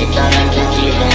keep on, I can keep on